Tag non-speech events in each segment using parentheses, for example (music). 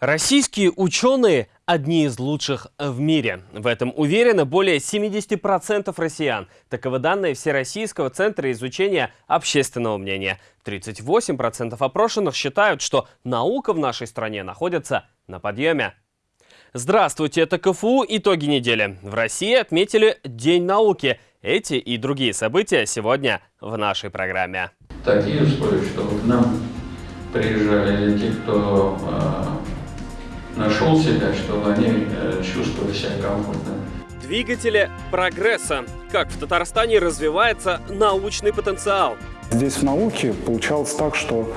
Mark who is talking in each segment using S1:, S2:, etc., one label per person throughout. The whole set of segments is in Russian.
S1: Российские ученые – одни из лучших в мире. В этом уверены более 70% россиян. Таковы данные Всероссийского центра изучения общественного мнения. 38% опрошенных считают, что наука в нашей стране находится на подъеме. Здравствуйте, это КФУ «Итоги недели». В России отметили День науки. Эти и другие события сегодня в нашей программе.
S2: Такие условия, что к нам приезжали те, кто э, нашел себя, чтобы они э, чувствовали себя комфортно.
S1: Двигатели прогресса. Как в Татарстане развивается научный потенциал.
S3: Здесь в науке получалось так, что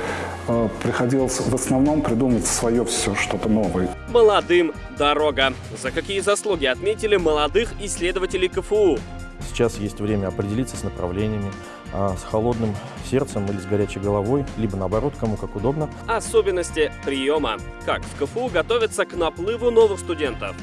S3: э, приходилось в основном придумать свое все, что-то новое.
S1: Молодым дорога. За какие заслуги отметили молодых исследователей КФУ?
S4: Сейчас есть время определиться с направлениями, с холодным сердцем или с горячей головой, либо наоборот, кому как удобно.
S1: Особенности приема. Как в КФУ готовятся к наплыву новых студентов.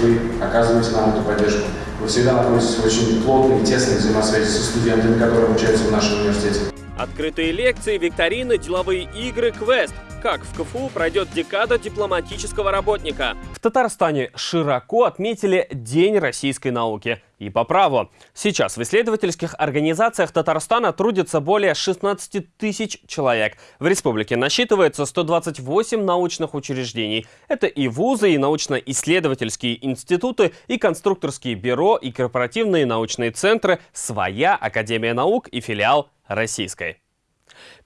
S5: Вы оказываете нам эту поддержку. Вы всегда находитесь в очень плотной и тесной взаимосвязи со студентами, которые обучаются в нашем университете.
S1: Открытые лекции, викторины, деловые игры, квест – как в КФУ пройдет декада дипломатического работника. В Татарстане широко отметили День российской науки. И по праву. Сейчас в исследовательских организациях Татарстана трудится более 16 тысяч человек. В республике насчитывается 128 научных учреждений. Это и вузы, и научно-исследовательские институты, и конструкторские бюро, и корпоративные научные центры, своя Академия наук и филиал российской.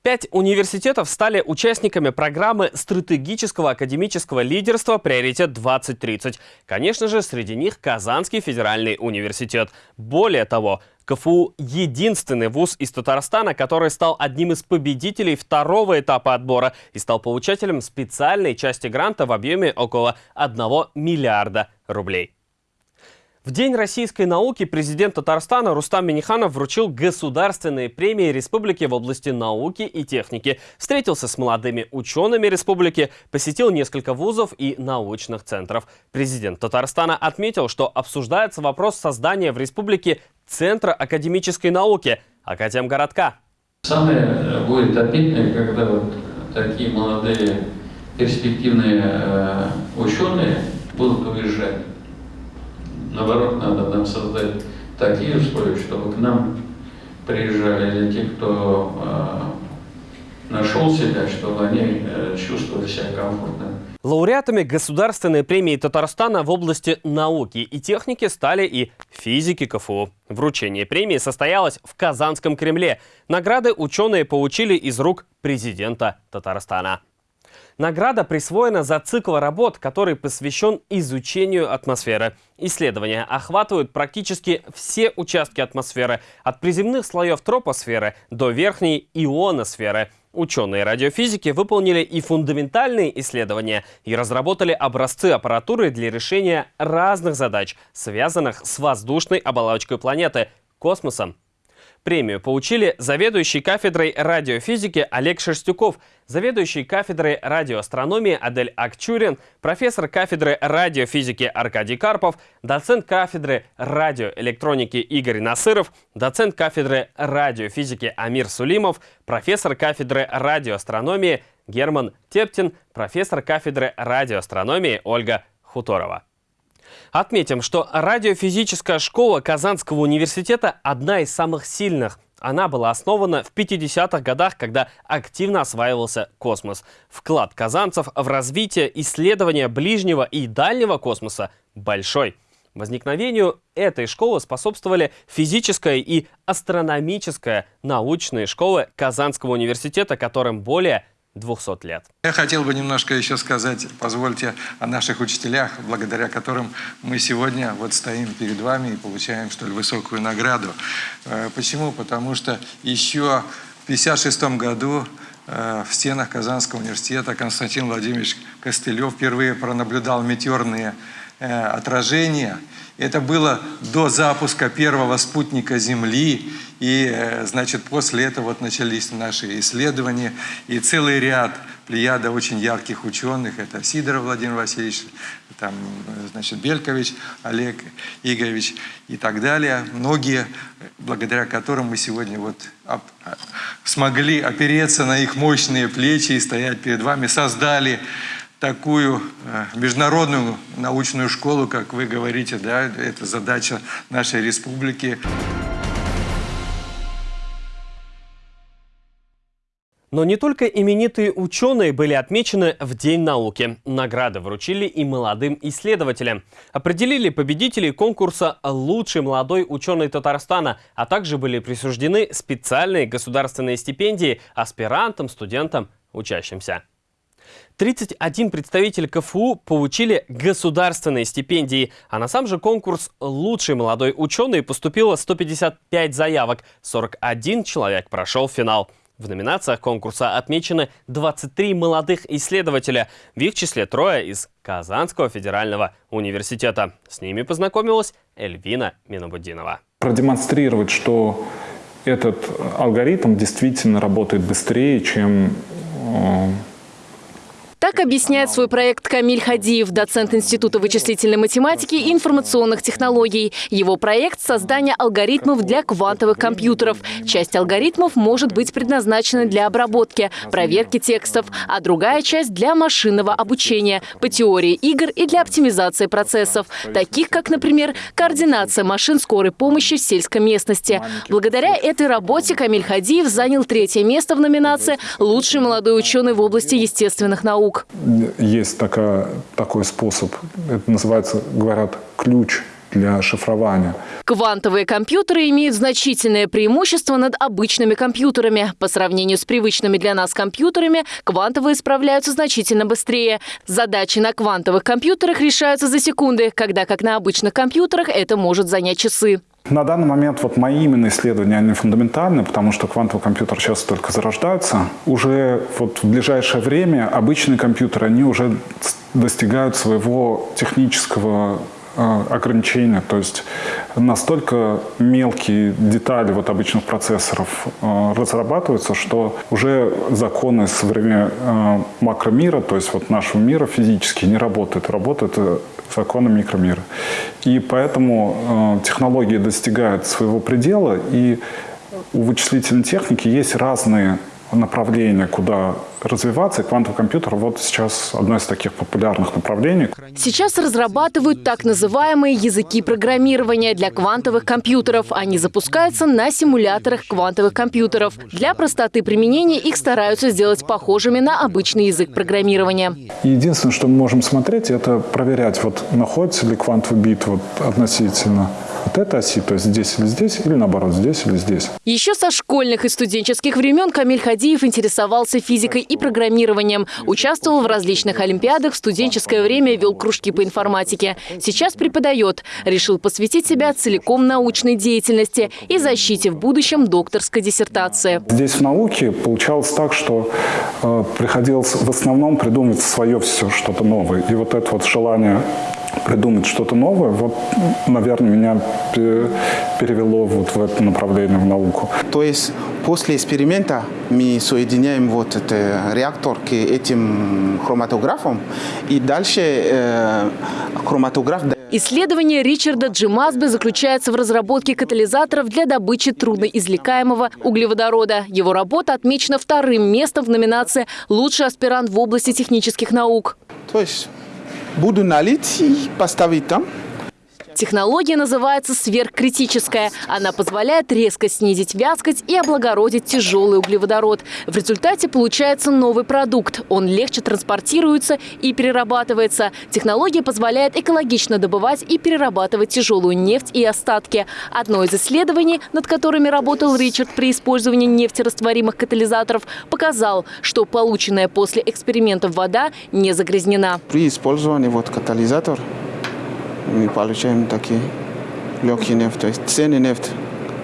S1: Пять университетов стали участниками программы стратегического академического лидерства «Приоритет-2030». Конечно же, среди них Казанский федеральный университет. Более того, КФУ – единственный вуз из Татарстана, который стал одним из победителей второго этапа отбора и стал получателем специальной части гранта в объеме около 1 миллиарда рублей. В День российской науки президент Татарстана Рустам Миниханов вручил государственные премии республики в области науки и техники, встретился с молодыми учеными республики, посетил несколько вузов и научных центров. Президент Татарстана отметил, что обсуждается вопрос создания в республике Центра академической науки Академгородка.
S2: Самое э, будет обидное, когда вот такие молодые перспективные э, ученые будут уезжать Наоборот, надо нам создать такие условия, чтобы к нам приезжали те, кто э, нашел себя, чтобы они э, чувствовали себя комфортно.
S1: Лауреатами Государственной премии Татарстана в области науки и техники стали и физики КФУ. Вручение премии состоялось в Казанском Кремле. Награды ученые получили из рук президента Татарстана. Награда присвоена за цикл работ, который посвящен изучению атмосферы. Исследования охватывают практически все участки атмосферы, от приземных слоев тропосферы до верхней ионосферы. Ученые радиофизики выполнили и фундаментальные исследования и разработали образцы аппаратуры для решения разных задач, связанных с воздушной оболочкой планеты, космосом Премию получили заведующий кафедрой радиофизики Олег Шерстюков, заведующий кафедрой радиоастрономии Адель Акчурин, профессор кафедры радиофизики Аркадий Карпов, доцент кафедры радиоэлектроники Игорь Насыров, доцент кафедры радиофизики Амир Сулимов, профессор кафедры радиоастрономии Герман Тептин, профессор кафедры радиоастрономии Ольга Хуторова. Отметим, что радиофизическая школа Казанского университета одна из самых сильных. Она была основана в 50-х годах, когда активно осваивался космос. Вклад казанцев в развитие исследования ближнего и дальнего космоса большой. Возникновению этой школы способствовали физическая и астрономическая научные школы Казанского университета, которым более 200 лет.
S6: Я хотел бы немножко еще сказать, позвольте, о наших учителях, благодаря которым мы сегодня вот стоим перед вами и получаем столь высокую награду. Э, почему? Потому что еще в 1956 году э, в стенах Казанского университета Константин Владимирович Костылев впервые пронаблюдал метеорные э, отражения – это было до запуска первого спутника Земли, и, э, значит, после этого вот начались наши исследования, и целый ряд плеяда очень ярких ученых, это Сидоров Владимир Васильевич, там, значит, Белькович Олег Игоревич и так далее. Многие, благодаря которым мы сегодня вот смогли опереться на их мощные плечи и стоять перед вами, создали такую э, международную научную школу, как вы говорите, да, это задача нашей республики.
S1: Но не только именитые ученые были отмечены в День науки. Награды вручили и молодым исследователям. Определили победителей конкурса «Лучший молодой ученый Татарстана», а также были присуждены специальные государственные стипендии аспирантам, студентам, учащимся. 31 представитель КФУ получили государственные стипендии, а на сам же конкурс «Лучший молодой ученый» поступило 155 заявок, 41 человек прошел финал. В номинациях конкурса отмечены 23 молодых исследователя, в их числе трое из Казанского федерального университета. С ними познакомилась Эльвина Минобудинова.
S3: Продемонстрировать, что этот алгоритм действительно работает быстрее, чем э,
S7: так объясняет свой проект Камиль Хадиев, доцент Института вычислительной математики и информационных технологий. Его проект – создание алгоритмов для квантовых компьютеров. Часть алгоритмов может быть предназначена для обработки, проверки текстов, а другая часть – для машинного обучения, по теории игр и для оптимизации процессов, таких как, например, координация машин скорой помощи в сельской местности. Благодаря этой работе Камиль Хадиев занял третье место в номинации «Лучший молодой ученый в области естественных наук»
S3: наук. Есть такая, такой способ, это называется, говорят, ключ для шифрования.
S7: Квантовые компьютеры имеют значительное преимущество над обычными компьютерами. По сравнению с привычными для нас компьютерами, квантовые справляются значительно быстрее. Задачи на квантовых компьютерах решаются за секунды, когда как на обычных компьютерах это может занять часы.
S3: На данный момент вот мои именно исследования, они фундаментальны, потому что квантовый компьютер сейчас только зарождается. Уже вот в ближайшее время обычные компьютеры, они уже достигают своего технического э, ограничения, то есть настолько мелкие детали вот обычных процессоров э, разрабатываются, что уже законы со времен э, макромира, то есть вот нашего мира физически не работают, работают законы микромира. И поэтому э, технологии достигают своего предела, и у вычислительной техники есть разные направления, куда развиваться. И квантовый компьютер вот сейчас одно из таких популярных направлений.
S7: Сейчас разрабатывают так называемые языки программирования для квантовых компьютеров. Они запускаются на симуляторах квантовых компьютеров. Для простоты применения их стараются сделать похожими на обычный язык программирования.
S3: Единственное, что мы можем смотреть, это проверять, вот находится ли квантовый бит вот относительно вот этой оси, то есть здесь или здесь, или наоборот, здесь или здесь.
S7: Еще со школьных и студенческих времен Камиль Хадиев интересовался физикой и программированием. Участвовал в различных олимпиадах, в студенческое время вел кружки по информатике. Сейчас преподает. Решил посвятить себя целиком научной деятельности и защите в будущем докторской диссертации.
S3: Здесь в науке получалось так, что э, приходилось в основном придумывать свое все, что-то новое. И вот это вот желание придумать что-то новое, вот, наверное, меня перевело вот в это направление, в науку.
S8: То есть после эксперимента мы соединяем вот этот реактор к этим хроматографам, и дальше э, хроматограф...
S7: Исследование Ричарда Джимазбе заключается в разработке катализаторов для добычи трудноизвлекаемого углеводорода. Его работа отмечена вторым местом в номинации «Лучший аспирант в области технических наук».
S8: То есть буду налить и поставить там.
S7: Технология называется сверхкритическая. Она позволяет резко снизить вязкость и облагородить тяжелый углеводород. В результате получается новый продукт. Он легче транспортируется и перерабатывается. Технология позволяет экологично добывать и перерабатывать тяжелую нефть и остатки. Одно из исследований, над которыми работал Ричард при использовании нефтерастворимых катализаторов, показал, что полученная после экспериментов вода не загрязнена.
S8: При использовании вот катализатор мы получаем такие легкие нефть, то есть ценный нефть,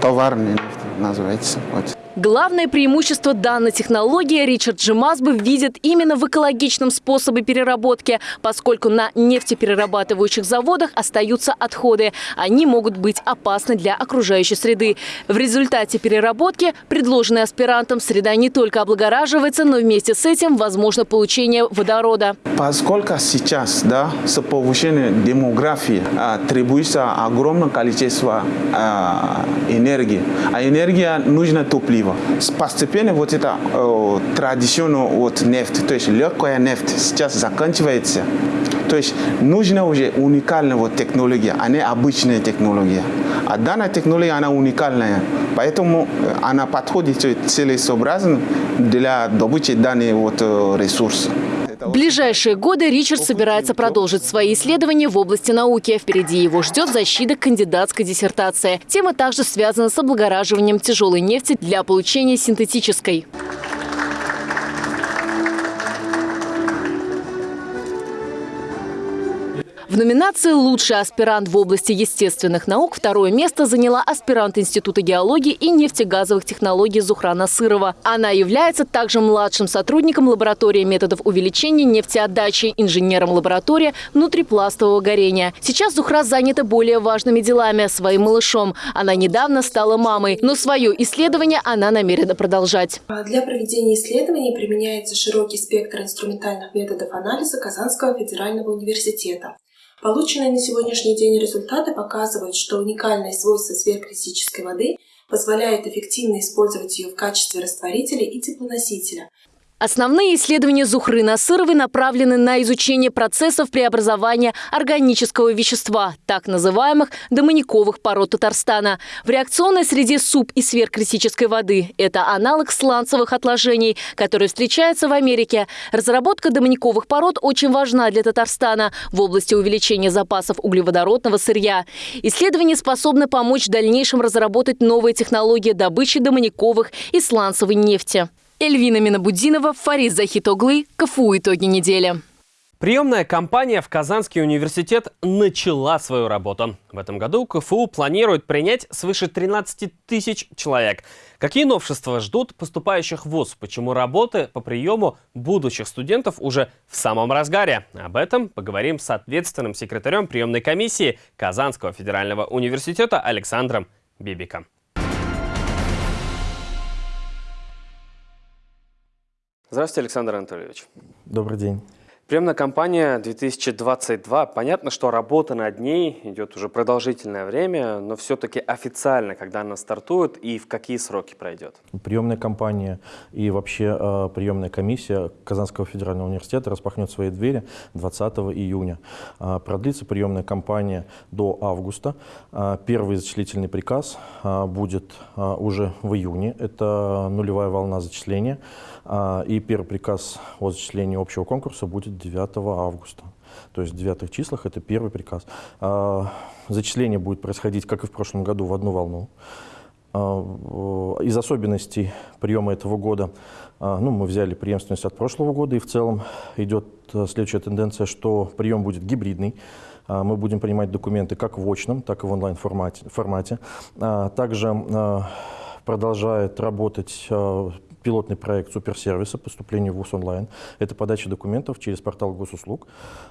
S8: товарный нефть называется. Вот.
S7: Главное преимущество данной технологии Ричард Джимазбы видит именно в экологичном способе переработки, поскольку на нефтеперерабатывающих заводах остаются отходы. Они могут быть опасны для окружающей среды. В результате переработки, предложенной аспирантам, среда не только облагораживается, но вместе с этим возможно получение водорода.
S8: Поскольку сейчас да, с повышением демографии а, требуется огромное количество а, энергии, а энергия нужна топливо, альтернатива. Постепенно вот это э, традиционная вот нефть, то есть легкая нефть сейчас заканчивается. То есть нужна уже уникальная вот технология, а не обычная технология. А данная технология, она уникальная, поэтому она подходит целесообразно для добычи данных вот ресурсов.
S7: В ближайшие годы Ричард собирается продолжить свои исследования в области науки. Впереди его ждет защита кандидатской диссертации. Тема также связана с облагораживанием тяжелой нефти для получения синтетической. В номинации «Лучший аспирант в области естественных наук» второе место заняла аспирант Института геологии и нефтегазовых технологий Зухрана Сырова. Она является также младшим сотрудником лаборатории методов увеличения нефтеотдачи, инженером лаборатории внутрипластового горения. Сейчас Зухра занята более важными делами – своим малышом. Она недавно стала мамой, но свое исследование она намерена продолжать.
S9: Для проведения исследований применяется широкий спектр инструментальных методов анализа Казанского федерального университета. Полученные на сегодняшний день результаты показывают, что уникальные свойства сверхкритической воды позволяют эффективно использовать ее в качестве растворителя и теплоносителя,
S7: Основные исследования Зухры Насыровой направлены на изучение процессов преобразования органического вещества, так называемых домониковых пород Татарстана. В реакционной среде суп и сверхкритической воды – это аналог сланцевых отложений, который встречается в Америке. Разработка домониковых пород очень важна для Татарстана в области увеличения запасов углеводородного сырья. Исследования способны помочь в дальнейшем разработать новые технологии добычи домониковых и сланцевой нефти. Эльвина Минабудинова, Фарид Захитоглы, КФУ «Итоги недели».
S1: Приемная кампания в Казанский университет начала свою работу. В этом году КФУ планирует принять свыше 13 тысяч человек. Какие новшества ждут поступающих в ВУЗ? Почему работы по приему будущих студентов уже в самом разгаре? Об этом поговорим с ответственным секретарем приемной комиссии Казанского федерального университета Александром Бибиком. Здравствуйте, Александр Анатольевич.
S4: Добрый день.
S1: Приемная кампания 2022. Понятно, что работа над ней идет уже продолжительное время, но все-таки официально, когда она стартует и в какие сроки пройдет?
S4: Приемная кампания и вообще э, приемная комиссия Казанского федерального университета распахнет свои двери 20 июня. Э, продлится приемная кампания до августа. Э, первый зачислительный приказ будет уже в июне. Это нулевая волна зачисления. И первый приказ о зачислении общего конкурса будет 9 августа. То есть в девятых числах это первый приказ. А, зачисление будет происходить, как и в прошлом году, в одну волну. А, из особенностей приема этого года, а, ну, мы взяли преемственность от прошлого года, и в целом идет следующая тенденция, что прием будет гибридный. Мы будем принимать документы как в очном, так и в онлайн-формате. Также продолжает работать пилотный проект суперсервиса поступления в ВУЗ онлайн. Это подача документов через портал госуслуг.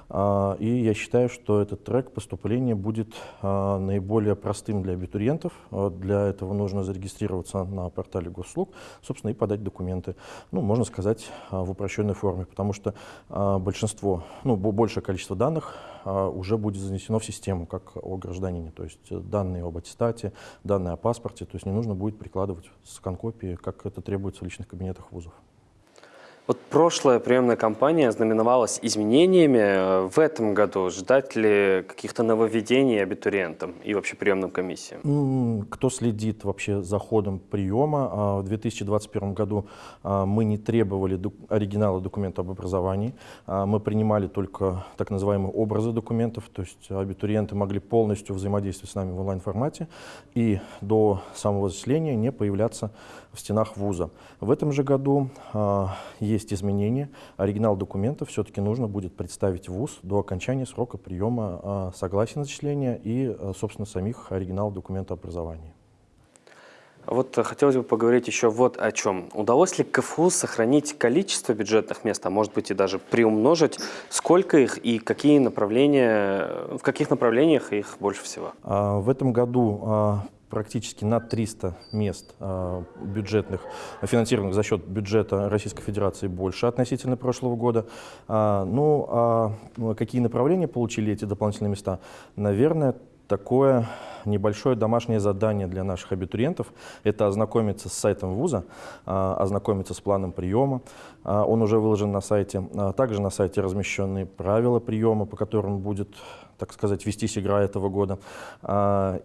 S4: А, и я считаю, что этот трек поступления будет а, наиболее простым для абитуриентов. А, для этого нужно зарегистрироваться на портале госуслуг, собственно, и подать документы. Ну, можно сказать, в упрощенной форме, потому что большинство, ну, большее количество данных уже будет занесено в систему, как о гражданине. То есть данные об аттестате, данные о паспорте, то есть не нужно будет прикладывать скан-копии, как это требуется в личных кабинетах вузов.
S1: Вот прошлая приемная кампания знаменовалась изменениями. В этом году ждать ли каких-то нововведений абитуриентам и вообще приемным комиссиям?
S4: Кто следит вообще за ходом приема? А, в 2021 году а, мы не требовали оригинала документа об образовании. А, мы принимали только так называемые образы документов, то есть абитуриенты могли полностью взаимодействовать с нами в онлайн-формате и до самого заселения не появляться в стенах вуза. В этом же году есть есть изменения. Оригинал документов все-таки нужно будет представить в ВУЗ до окончания срока приема а, согласия на зачисление и, а, собственно, самих оригиналов документа образования.
S1: Вот хотелось бы поговорить еще вот о чем. Удалось ли КФУ сохранить количество бюджетных мест, а может быть и даже приумножить? Сколько их и какие направления, в каких направлениях их больше всего?
S4: В этом году практически на 300 мест э, бюджетных, финансированных за счет бюджета Российской Федерации больше относительно прошлого года. А, ну, а какие направления получили эти дополнительные места? Наверное, такое небольшое домашнее задание для наших абитуриентов. Это ознакомиться с сайтом вуза, а, ознакомиться с планом приема. А, он уже выложен на сайте. А, также на сайте размещены правила приема, по которым будет так сказать, вестись игра этого года.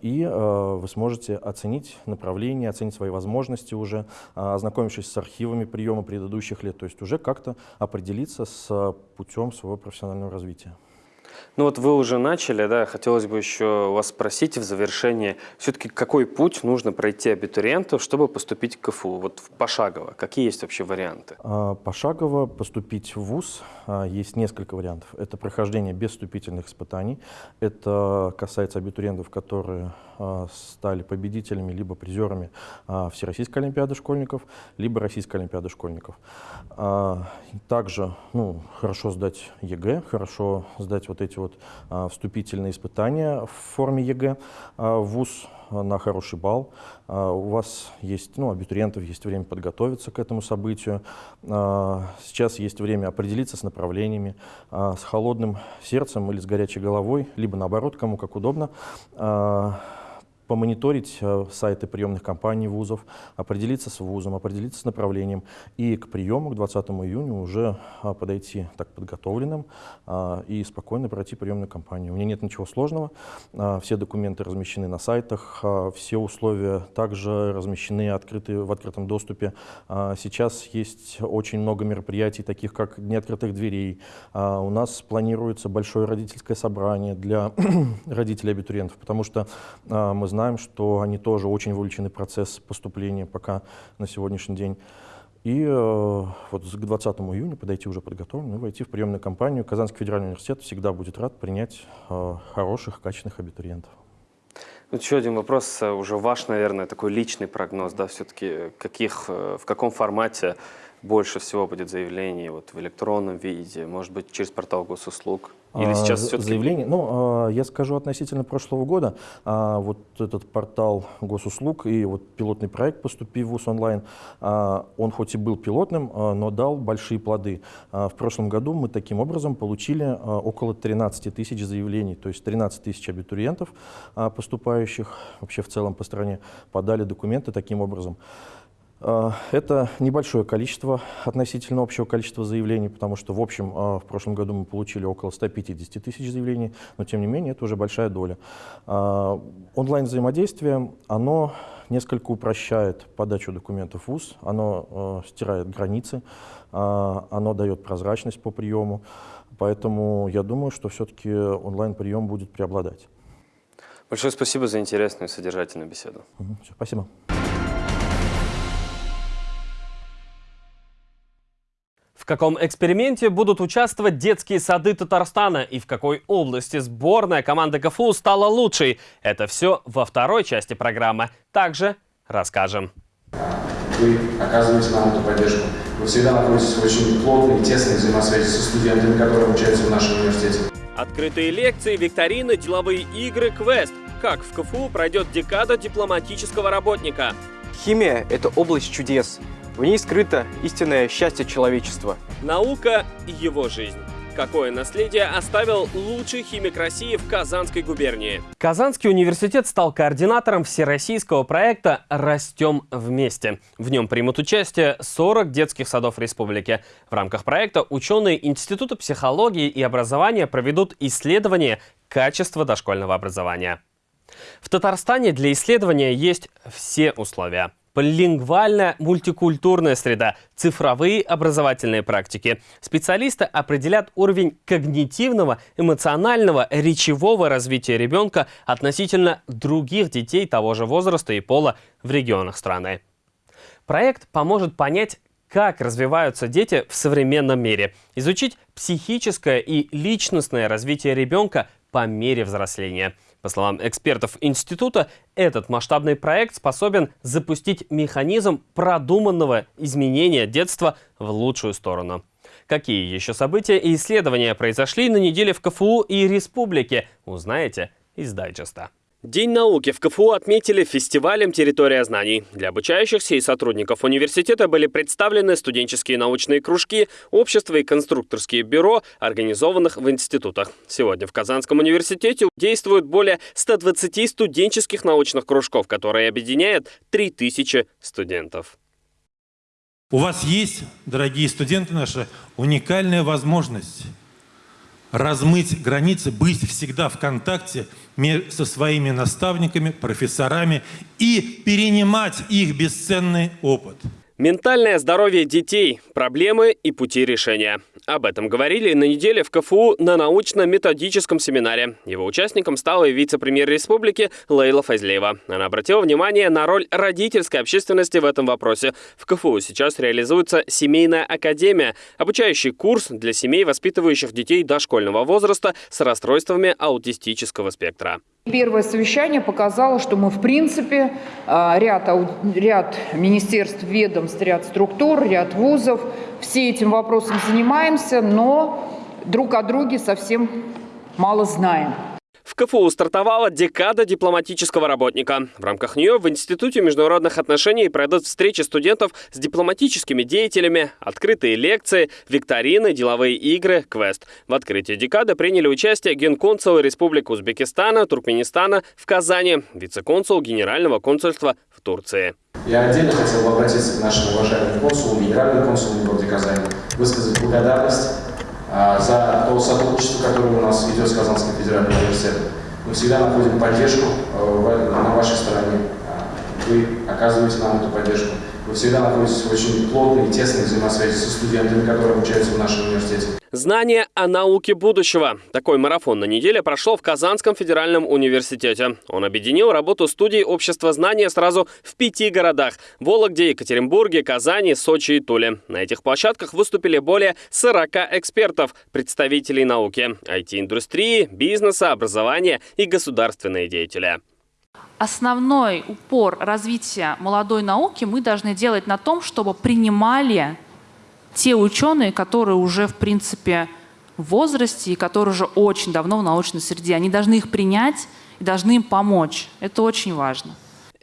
S4: И вы сможете оценить направление, оценить свои возможности уже, ознакомившись с архивами приема предыдущих лет, то есть уже как-то определиться с путем своего профессионального развития.
S1: Ну вот вы уже начали, да, хотелось бы еще вас спросить в завершении, все-таки какой путь нужно пройти абитуриенту, чтобы поступить к КФУ, вот пошагово, какие есть вообще варианты?
S4: А, пошагово поступить в ВУЗ а, есть несколько вариантов. Это прохождение без вступительных испытаний, это касается абитуриентов, которые а, стали победителями либо призерами Всероссийской Олимпиады школьников, либо Российской Олимпиады школьников. Также ну, хорошо сдать ЕГЭ, хорошо сдать вот эти вот а, вступительные испытания в форме ЕГЭ а, в ВУЗ на хороший балл. А, у вас есть, ну, абитуриентов есть время подготовиться к этому событию. Сейчас есть время определиться с направлениями, с холодным сердцем или с горячей головой, либо наоборот, кому как удобно помониторить э, сайты приемных кампаний вузов, определиться с вузом, определиться с направлением и к приему к 20 июня уже а, подойти так подготовленным а, и спокойно пройти приемную кампанию. У меня нет ничего сложного, а, все документы размещены на сайтах, все условия также размещены открыты, в открытом доступе. Сейчас есть очень много мероприятий, таких как Дни открытых дверей. У нас планируется большое родительское собрание для (clears throat) родителей абитуриентов, потому что мы знаем, что они тоже очень вовлечены в процесс поступления пока на сегодняшний день. И э, вот к 20 июня подойти уже подготовленным и войти в приемную кампанию. Казанский федеральный университет всегда будет рад принять э, хороших, качественных абитуриентов.
S1: Ну, еще один вопрос, э, уже ваш, наверное, такой личный прогноз, да, все-таки каких, э, в каком формате больше всего будет заявлений вот, в электронном виде, может быть, через портал госуслуг? Или
S4: а, сейчас все-таки... Заявление, ну, а, я скажу относительно прошлого года, а, вот этот портал госуслуг и вот пилотный проект «Поступи в ВУЗ онлайн», он хоть и был пилотным, но дал большие плоды. В прошлом году мы таким образом получили около 13 тысяч заявлений, то есть 13 тысяч абитуриентов, поступающих вообще в целом по стране, подали документы таким образом. А, это небольшое количество относительно общего количества заявлений, потому что в общем а, в прошлом году мы получили около 150 тысяч заявлений, но тем не менее это уже большая доля. А, онлайн-взаимодействие, оно несколько упрощает подачу документов в ВУЗ, оно стирает границы, оно дает прозрачность по приему, поэтому я думаю, что все-таки онлайн-прием будет преобладать.
S1: Большое спасибо за интересную и содержательную беседу.
S4: Спасибо.
S1: В каком эксперименте будут участвовать детские сады Татарстана и в какой области сборная команда КФУ стала лучшей? Это все во второй части программы. Также расскажем.
S5: Вы оказываете нам эту поддержку. Вы всегда находитесь в очень плотной и тесной взаимосвязи со студентами, которые обучаются в нашем университете.
S1: Открытые лекции, викторины, деловые игры, квест. Как в КФУ пройдет декада дипломатического работника?
S10: Химия – это область чудес. В ней скрыто истинное счастье человечества.
S1: Наука – его жизнь. Какое наследие оставил лучший химик России в Казанской губернии? Казанский университет стал координатором всероссийского проекта «Растем вместе». В нем примут участие 40 детских садов республики. В рамках проекта ученые Института психологии и образования проведут исследование качества дошкольного образования. В Татарстане для исследования есть все условия – полилингвальная мультикультурная среда, цифровые образовательные практики. Специалисты определят уровень когнитивного, эмоционального, речевого развития ребенка относительно других детей того же возраста и пола в регионах страны. Проект поможет понять, как развиваются дети в современном мире, изучить психическое и личностное развитие ребенка по мере взросления – по словам экспертов института, этот масштабный проект способен запустить механизм продуманного изменения детства в лучшую сторону. Какие еще события и исследования произошли на неделе в КФУ и Республике, узнаете из дайджеста. День науки в КФУ отметили фестивалем «Территория знаний». Для обучающихся и сотрудников университета были представлены студенческие научные кружки, общества и конструкторские бюро, организованных в институтах. Сегодня в Казанском университете действуют более 120 студенческих научных кружков, которые объединяют 3000 студентов.
S11: У вас есть, дорогие студенты наши, уникальная возможность размыть границы, быть всегда в контакте со своими наставниками, профессорами и перенимать их бесценный опыт.
S1: Ментальное здоровье детей, проблемы и пути решения. Об этом говорили на неделе в КФУ на научно-методическом семинаре. Его участником стала вице-премьер республики Лейла Файзлеева. Она обратила внимание на роль родительской общественности в этом вопросе. В КФУ сейчас реализуется семейная академия, обучающий курс для семей, воспитывающих детей дошкольного возраста с расстройствами аутистического спектра.
S12: Первое совещание показало, что мы, в принципе, а, ряд, ряд министерств, ведомств, ряд структур, ряд вузов, все этим вопросом занимаемся, но друг о друге совсем мало знаем.
S1: В КФУ стартовала декада дипломатического работника. В рамках нее в Институте международных отношений пройдут встречи студентов с дипломатическими деятелями, открытые лекции, викторины, деловые игры, квест. В открытии декады приняли участие генконсулы Республик Узбекистана, Туркменистана в Казани, вице-консул Генерального консульства в Турции.
S5: Я отдельно хотел бы обратиться к нашим уважаемым консулам, генеральным консулам в городе Казани, высказать благодарность за то сотрудничество, которое у нас идет с Казанским федеральным университетом. Мы всегда находим поддержку э, на вашей стороне. А, вы оказываете нам эту поддержку. Вы всегда находитесь в очень плотной и тесной взаимосвязи со студентами, которые обучаются в нашем университете.
S1: Знание о науке будущего. Такой марафон на неделе прошел в Казанском федеральном университете. Он объединил работу студий общества знания сразу в пяти городах – Вологде, Екатеринбурге, Казани, Сочи и Туле. На этих площадках выступили более 40 экспертов, представителей науки, IT-индустрии, бизнеса, образования и государственные деятели
S13: основной упор развития молодой науки мы должны делать на том, чтобы принимали те ученые, которые уже, в принципе, в возрасте и которые уже очень давно в научной среде. Они должны их принять и должны им помочь. Это очень важно.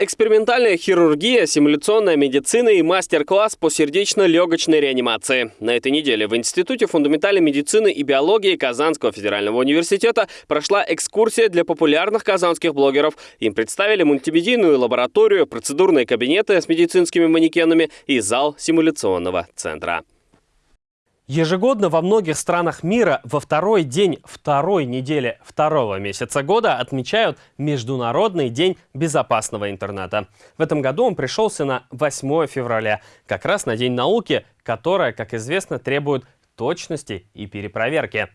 S1: Экспериментальная хирургия, симуляционная медицина и мастер-класс по сердечно-легочной реанимации. На этой неделе в Институте фундаментальной медицины и биологии Казанского федерального университета прошла экскурсия для популярных казанских блогеров. Им представили мультимедийную лабораторию, процедурные кабинеты с медицинскими манекенами и зал симуляционного центра. Ежегодно во многих странах мира во второй день второй недели второго месяца года отмечают Международный день безопасного интернета. В этом году он пришелся на 8 февраля, как раз на День науки, которая, как известно, требует точности и перепроверки.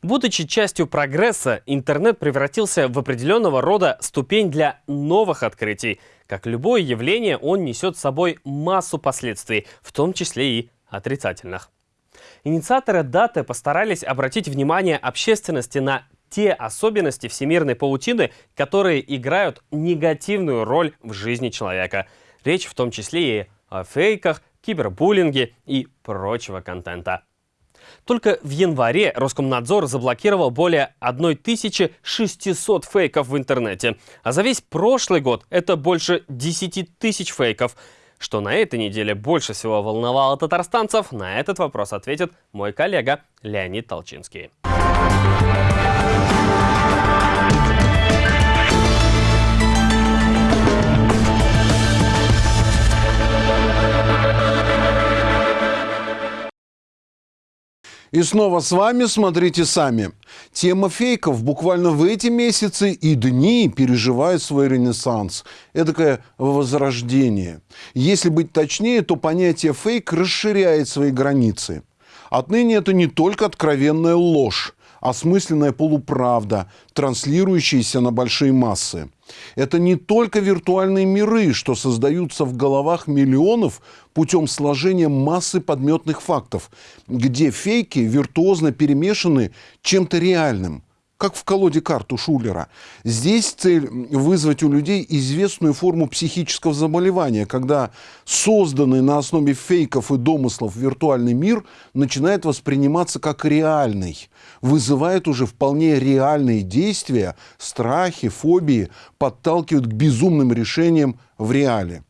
S1: Будучи частью прогресса, интернет превратился в определенного рода ступень для новых открытий. Как любое явление, он несет с собой массу последствий, в том числе и отрицательных. Инициаторы даты постарались обратить внимание общественности на те особенности всемирной паутины, которые играют негативную роль в жизни человека. Речь в том числе и о фейках, кибербуллинге и прочего контента. Только в январе Роскомнадзор заблокировал более 1600 фейков в интернете. А за весь прошлый год это больше 10 тысяч фейков. Что на этой неделе больше всего волновало татарстанцев, на этот вопрос ответит мой коллега Леонид Толчинский.
S14: И снова с вами «Смотрите сами». Тема фейков буквально в эти месяцы и дни переживает свой ренессанс. Эдакое возрождение. Если быть точнее, то понятие фейк расширяет свои границы. Отныне это не только откровенная ложь, осмысленная полуправда, транслирующаяся на большие массы. Это не только виртуальные миры, что создаются в головах миллионов путем сложения массы подметных фактов, где фейки виртуозно перемешаны чем-то реальным. Как в колоде карту Шулера. Здесь цель вызвать у людей известную форму психического заболевания, когда созданный на основе фейков и домыслов виртуальный мир начинает восприниматься как реальный, вызывает уже вполне реальные действия, страхи, фобии, подталкивают к безумным решениям в реале.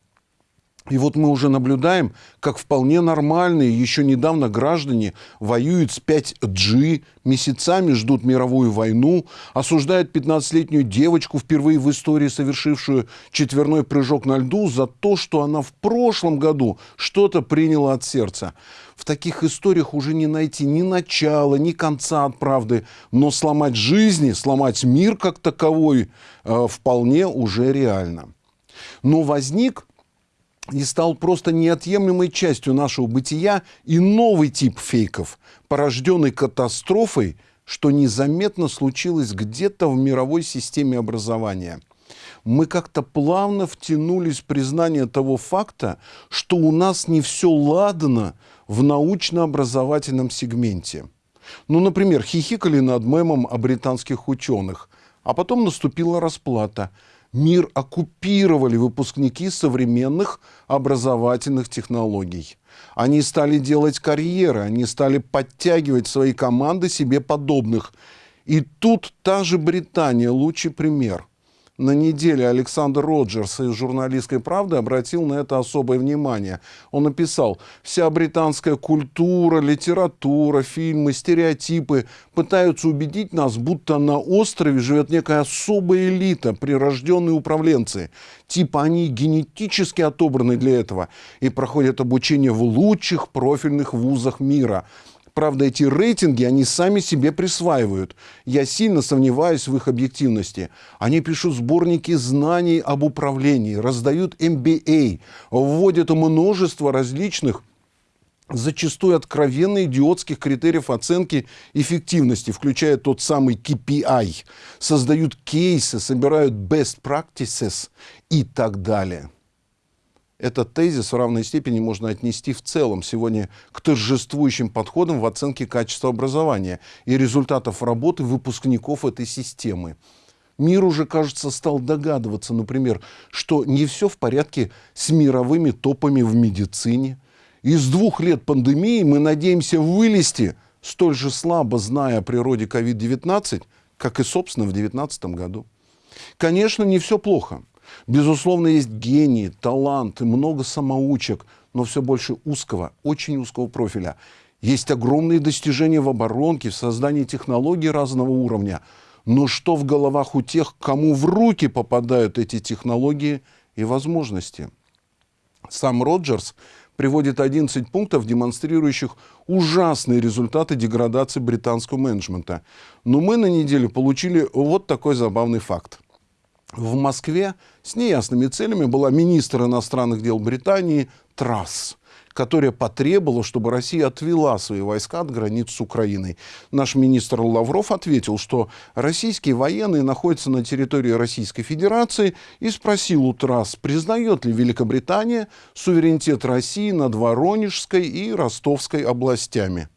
S14: И вот мы уже наблюдаем, как вполне нормальные еще недавно граждане воюют с 5G, месяцами ждут мировую войну, осуждают 15-летнюю девочку, впервые в истории совершившую четверной прыжок на льду, за то, что она в прошлом году что-то приняла от сердца. В таких историях уже не найти ни начала, ни конца от правды, но сломать жизни, сломать мир как таковой э, вполне уже реально. Но возник и стал просто неотъемлемой частью нашего бытия и новый тип фейков, порожденный катастрофой, что незаметно случилось где-то в мировой системе образования. Мы как-то плавно втянулись в признание того факта, что у нас не все ладно в научно-образовательном сегменте. Ну, например, хихикали над мемом о британских ученых, а потом наступила расплата – мир оккупировали выпускники современных образовательных технологий. Они стали делать карьеры, они стали подтягивать свои команды себе подобных. И тут та же Британия лучший пример – на неделе Александр Роджерс из «Журналистской правды» обратил на это особое внимание. Он написал, вся британская культура, литература, фильмы, стереотипы пытаются убедить нас, будто на острове живет некая особая элита, прирожденные управленцы. Типа они генетически отобраны для этого и проходят обучение в лучших профильных вузах мира. Правда, эти рейтинги они сами себе присваивают. Я сильно сомневаюсь в их объективности. Они пишут сборники знаний об управлении, раздают MBA, вводят множество различных зачастую откровенно идиотских критериев оценки эффективности, включая тот самый KPI, создают кейсы, собирают best practices и так далее этот тезис в равной степени можно отнести в целом сегодня к торжествующим подходам в оценке качества образования и результатов работы выпускников этой системы. Мир уже, кажется, стал догадываться, например, что не все в порядке с мировыми топами в медицине. Из двух лет пандемии мы надеемся вылезти, столь же слабо зная о природе COVID-19, как и, собственно, в 2019 году. Конечно, не все плохо. Безусловно, есть гении, таланты, много самоучек, но все больше узкого, очень узкого профиля. Есть огромные достижения в оборонке, в создании технологий разного уровня. Но что в головах у тех, кому в руки попадают эти технологии и возможности? Сам Роджерс приводит 11 пунктов, демонстрирующих ужасные результаты деградации британского менеджмента. Но мы на неделе получили вот такой забавный факт в Москве с неясными целями была министр иностранных дел Британии Трасс, которая потребовала, чтобы Россия отвела свои войска от границ с Украиной. Наш министр Лавров ответил, что российские военные находятся на территории Российской Федерации и спросил у Трасс, признает ли Великобритания суверенитет России над Воронежской и Ростовской областями.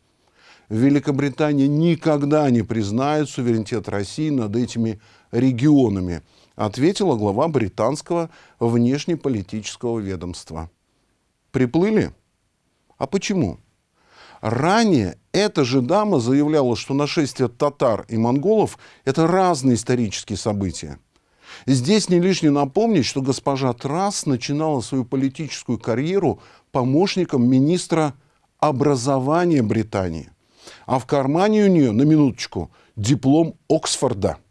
S14: Великобритания никогда не признает суверенитет России над этими регионами ответила глава британского внешнеполитического ведомства. Приплыли? А почему? Ранее эта же дама заявляла, что нашествие татар и монголов – это разные исторические события. Здесь не лишне напомнить, что госпожа Трасс начинала свою политическую карьеру помощником министра образования Британии. А в кармане у нее, на минуточку, диплом Оксфорда –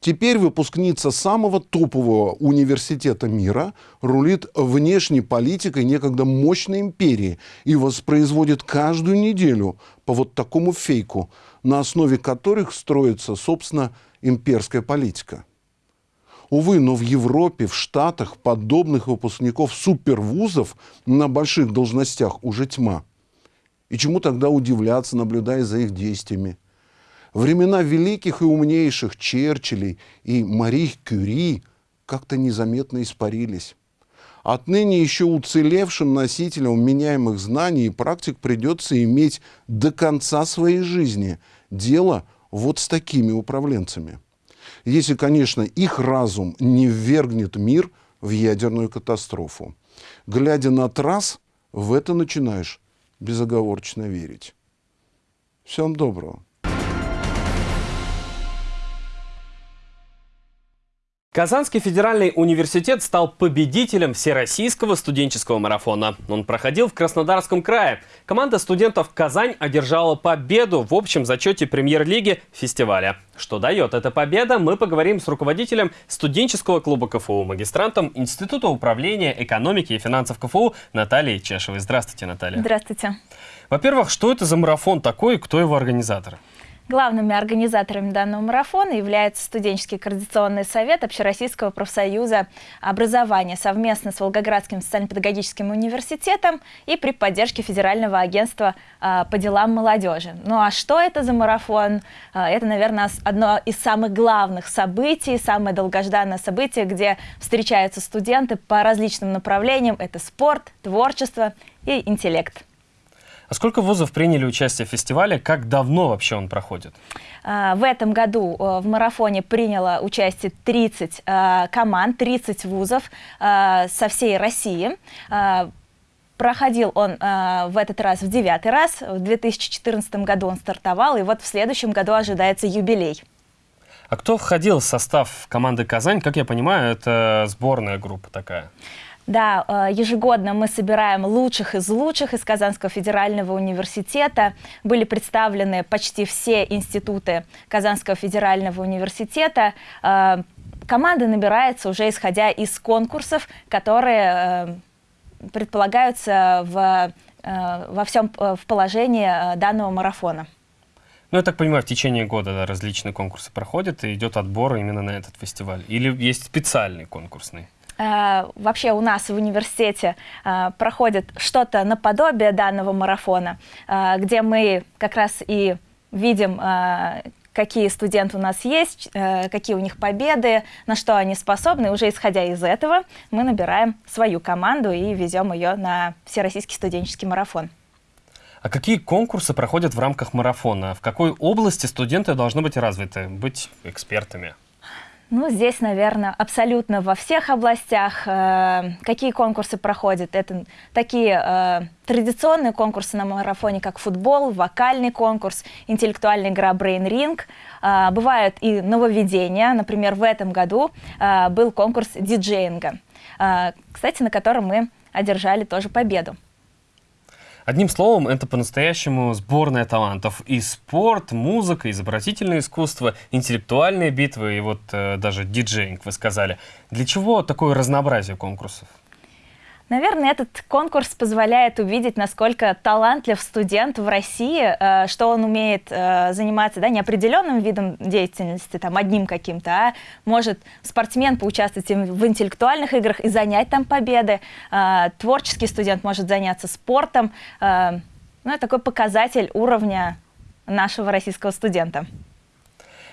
S14: Теперь выпускница самого топового университета мира рулит внешней политикой некогда мощной империи и воспроизводит каждую неделю по вот такому фейку, на основе которых строится, собственно, имперская политика. Увы, но в Европе, в Штатах подобных выпускников супервузов на больших должностях уже тьма. И чему тогда удивляться, наблюдая за их действиями? Времена великих и умнейших Черчиллей и Мари Кюри как-то незаметно испарились. Отныне еще уцелевшим носителям меняемых знаний и практик придется иметь до конца своей жизни дело вот с такими управленцами. Если, конечно, их разум не ввергнет мир в ядерную катастрофу. Глядя на трасс, в это начинаешь безоговорочно верить. Всем доброго.
S1: Казанский федеральный университет стал победителем Всероссийского студенческого марафона. Он проходил в Краснодарском крае. Команда студентов «Казань» одержала победу в общем зачете премьер-лиги фестиваля. Что дает эта победа, мы поговорим с руководителем студенческого клуба КФУ, магистрантом Института управления экономики и финансов КФУ Натальей Чешевой. Здравствуйте, Наталья.
S15: Здравствуйте.
S1: Во-первых, что это за марафон такой и кто его организатор?
S15: Главными организаторами данного марафона является студенческий координационный совет Общероссийского профсоюза образования совместно с Волгоградским социально-педагогическим университетом и при поддержке Федерального агентства а, по делам молодежи. Ну а что это за марафон? А, это, наверное, одно из самых главных событий, самое долгожданное событие, где встречаются студенты по различным направлениям. Это спорт, творчество и интеллект.
S1: А сколько вузов приняли участие в фестивале? Как давно вообще он проходит?
S15: А, в этом году э, в марафоне приняло участие 30 э, команд, 30 вузов э, со всей России. Проходил он в этот раз в девятый раз. В 2014 году он стартовал, и вот в следующем году ожидается юбилей.
S1: А кто входил в состав команды «Казань»? Как я понимаю, это сборная группа такая.
S15: Да, э, ежегодно мы собираем лучших из лучших из Казанского федерального университета. Были представлены почти все институты Казанского федерального университета. Э, команда набирается уже исходя из конкурсов, которые э, предполагаются в, во всем в положении данного марафона.
S1: Ну, я так понимаю, в течение года да, различные конкурсы проходят, и идет отбор именно на этот фестиваль. Или есть специальный конкурсный?
S15: Э, вообще у нас в университете э, проходит что-то наподобие данного марафона, э, где мы как раз и видим какие студенты у нас есть, какие у них победы, на что они способны. Уже исходя из этого, мы набираем свою команду и везем ее на Всероссийский студенческий марафон.
S1: А какие конкурсы проходят в рамках марафона? В какой области студенты должны быть развиты, быть экспертами?
S15: Ну, здесь, наверное, абсолютно во всех областях. Э, какие конкурсы проходят? Это такие э, традиционные конкурсы на марафоне, как футбол, вокальный конкурс, интеллектуальная игра Brain Ring. Э, бывают и нововведения. Например, в этом году был конкурс диджеинга, кстати, на котором мы одержали тоже победу.
S1: Одним словом, это по-настоящему сборная талантов. И спорт, музыка, изобразительное искусство, интеллектуальные битвы и вот э, даже диджейнг, вы сказали. Для чего такое разнообразие конкурсов?
S15: Наверное, этот конкурс позволяет увидеть, насколько талантлив студент в России, э, что он умеет э, заниматься да, не определенным видом деятельности, там, одним каким-то, а может спортсмен поучаствовать в интеллектуальных играх и занять там победы, э, творческий студент может заняться спортом. Ну, это такой показатель уровня нашего российского студента.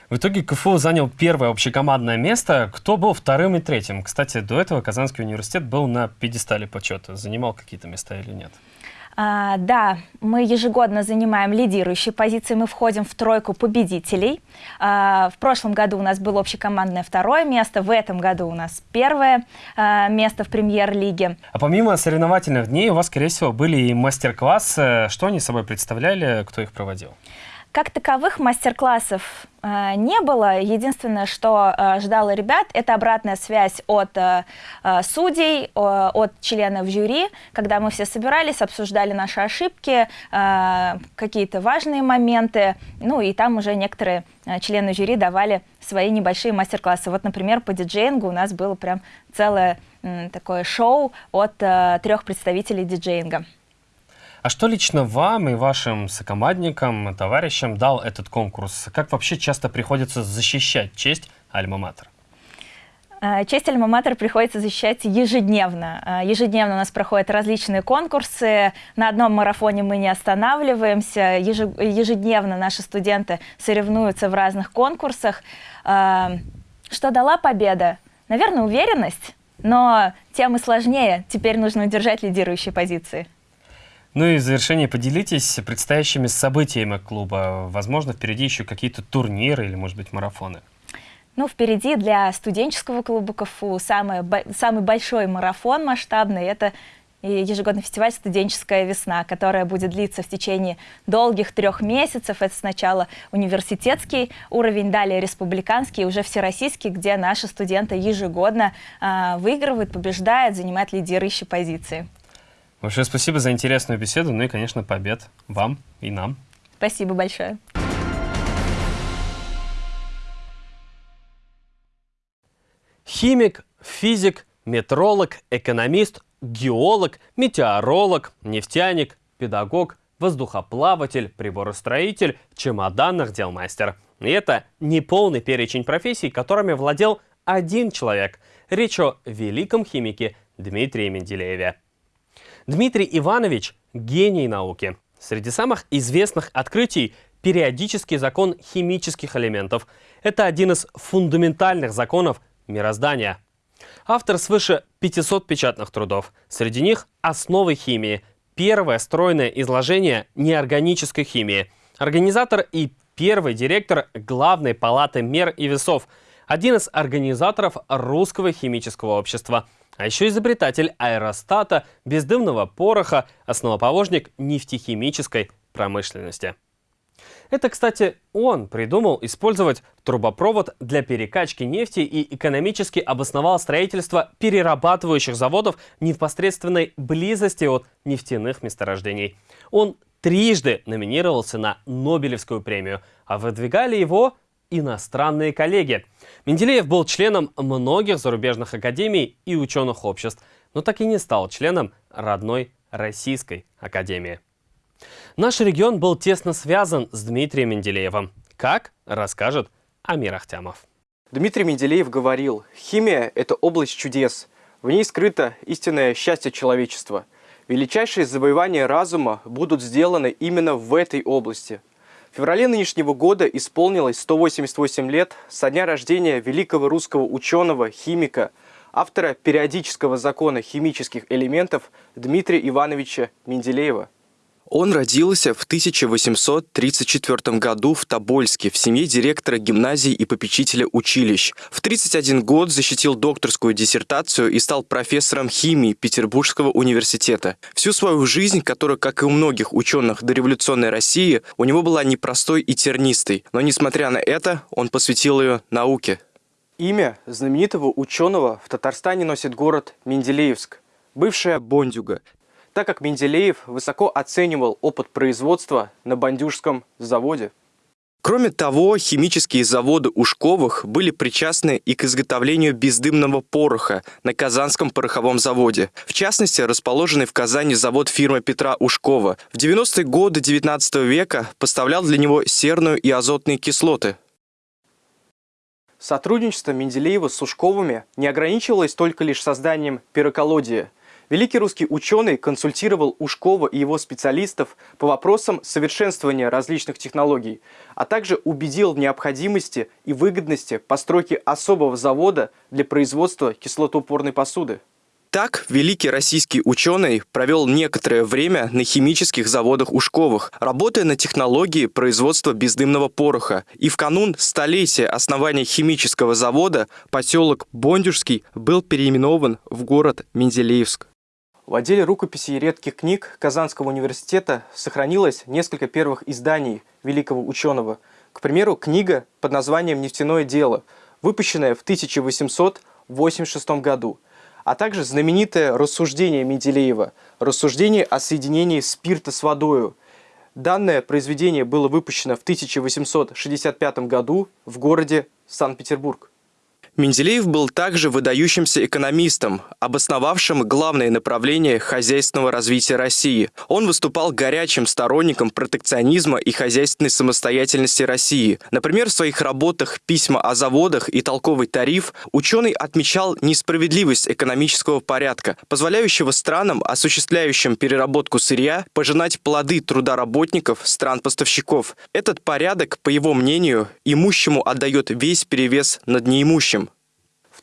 S1: В итоге КФУ занял первое общекомандное место. Кто был вторым и третьим? Кстати, до этого Казанский университет был на пьедестале почета. Занимал какие-то места или нет?
S15: А, да, мы ежегодно занимаем лидирующие позиции, мы входим в тройку победителей. А, в прошлом году у нас было общекомандное второе место, в этом году у нас первое а, место в премьер-лиге.
S1: А помимо соревновательных дней у вас, скорее всего, были и мастер-классы. Что они собой представляли, кто их проводил?
S15: Как таковых мастер-классов э, не было. Единственное, что э, ждало ребят, это обратная связь от э, судей, от членов жюри, когда мы все собирались, обсуждали наши ошибки, какие-то важные моменты, ну и там уже некоторые члены жюри давали свои небольшие мастер-классы. Вот, например, по диджеингу у нас было прям целое такое шоу от трех представителей диджеинга.
S1: А что лично вам и вашим сокомандникам, товарищам дал этот конкурс? Как вообще часто приходится защищать честь Альма-Матер?
S15: А, честь Альма-Матер приходится защищать ежедневно. А, ежедневно у нас проходят различные конкурсы. На одном марафоне мы не останавливаемся. Ежедневно наши студенты соревнуются в разных конкурсах. А, что дала победа? Наверное, уверенность. Но тем и сложнее. Теперь нужно удержать лидирующие позиции.
S1: Ну и в завершение поделитесь предстоящими событиями клуба. Возможно, впереди еще какие-то турниры или, может быть, марафоны.
S15: Ну, впереди для студенческого клуба КФУ самый, самый большой марафон масштабный – это ежегодный фестиваль «Студенческая весна», которая будет длиться в течение долгих трех месяцев. Это сначала университетский уровень, далее республиканский уже всероссийский, где наши студенты ежегодно э, выигрывают, побеждают, занимают лидирующие позиции.
S1: Большое спасибо за интересную беседу, ну и, конечно, побед вам и нам.
S15: Спасибо большое.
S1: Химик, физик, метролог, экономист, геолог, метеоролог, нефтяник, педагог, воздухоплаватель, приборостроитель, чемоданных дел мастер. И это не полный перечень профессий, которыми владел один человек. Речь о великом химике Дмитрии Менделееве. Дмитрий Иванович – гений науки. Среди самых известных открытий – периодический закон химических элементов. Это один из фундаментальных законов мироздания. Автор свыше 500 печатных трудов. Среди них «Основы химии», первое стройное изложение неорганической химии, организатор и первый директор Главной палаты мер и весов, один из организаторов Русского химического общества, а еще изобретатель аэростата, бездымного пороха, основоположник нефтехимической промышленности. Это, кстати, он придумал использовать трубопровод для перекачки нефти и экономически обосновал строительство перерабатывающих заводов непосредственной близости от нефтяных месторождений. Он трижды номинировался на Нобелевскую премию, а выдвигали его иностранные коллеги. Менделеев был членом многих зарубежных академий и ученых обществ, но так и не стал членом родной Российской академии. Наш регион был тесно связан с Дмитрием Менделеевым. Как, расскажет Амир Ахтямов.
S10: Дмитрий Менделеев говорил, химия – это область чудес. В ней скрыто истинное счастье человечества. Величайшие завоевания разума будут сделаны именно в этой области. Феврале нынешнего года исполнилось 188 лет со дня рождения великого русского ученого, химика, автора периодического закона химических элементов Дмитрия Ивановича Менделеева. Он родился в 1834 году в Тобольске в семье директора гимназии и попечителя училищ. В 31 год защитил докторскую диссертацию и стал профессором химии Петербургского университета. Всю свою жизнь, которая, как и у многих ученых дореволюционной России, у него была непростой и тернистой, но несмотря на это, он посвятил ее науке. Имя знаменитого ученого в Татарстане носит город Менделеевск, бывшая Бондюга, так как Менделеев высоко оценивал опыт производства на Бандюжском заводе. Кроме того, химические заводы Ушковых были причастны и к изготовлению бездымного пороха на Казанском пороховом заводе. В частности, расположенный в Казани завод фирмы Петра Ушкова в 90-е годы 19 века поставлял для него серную и азотные кислоты. Сотрудничество Менделеева с Ушковыми не ограничивалось только лишь созданием пироколодия – Великий русский ученый консультировал Ушкова и его специалистов по вопросам совершенствования различных технологий, а также убедил в необходимости и выгодности постройки особого завода для производства кислотоупорной посуды. Так, великий российский ученый провел некоторое время на химических заводах Ушковых, работая на технологии производства бездымного пороха. И в канун столетия основания химического завода поселок Бондюжский был переименован в город Менделеевск. В отделе рукописей и редких книг Казанского университета сохранилось несколько первых изданий великого ученого. К примеру, книга под названием «Нефтяное дело», выпущенная в 1886 году, а также знаменитое рассуждение Менделеева «Рассуждение о соединении спирта с водою». Данное произведение было выпущено в 1865 году в городе Санкт-Петербург. Менделеев был также выдающимся экономистом, обосновавшим главное направление хозяйственного развития России. Он выступал горячим сторонником протекционизма и хозяйственной самостоятельности России. Например, в своих работах «Письма о заводах» и «Толковый тариф» ученый отмечал несправедливость экономического порядка, позволяющего странам, осуществляющим переработку сырья, пожинать плоды труда работников стран-поставщиков. Этот порядок, по его мнению, имущему отдает весь перевес над неимущим.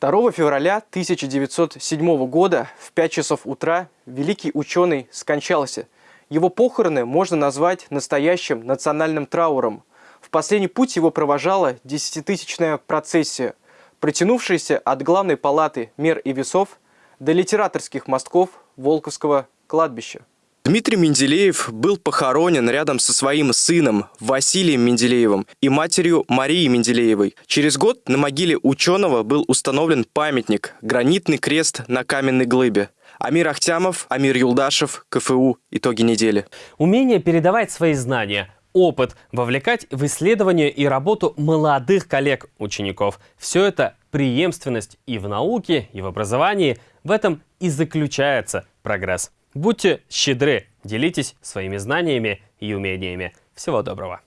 S10: 2 февраля 1907 года в 5 часов утра великий ученый скончался. Его похороны можно назвать настоящим национальным трауром. В последний путь его провожала десятитысячная процессия, протянувшаяся от главной палаты мер и весов до литераторских мостков Волковского кладбища.
S16: Дмитрий Менделеев был похоронен рядом со своим сыном Василием Менделеевым и матерью Марией Менделеевой. Через год на могиле ученого был установлен памятник – гранитный крест на каменной глыбе. Амир Ахтямов, Амир Юлдашев, КФУ. Итоги недели.
S1: Умение передавать свои знания, опыт, вовлекать в исследование и работу молодых коллег-учеников. Все это преемственность и в науке, и в образовании. В этом и заключается прогресс. Будьте щедры, делитесь своими знаниями и умениями. Всего доброго!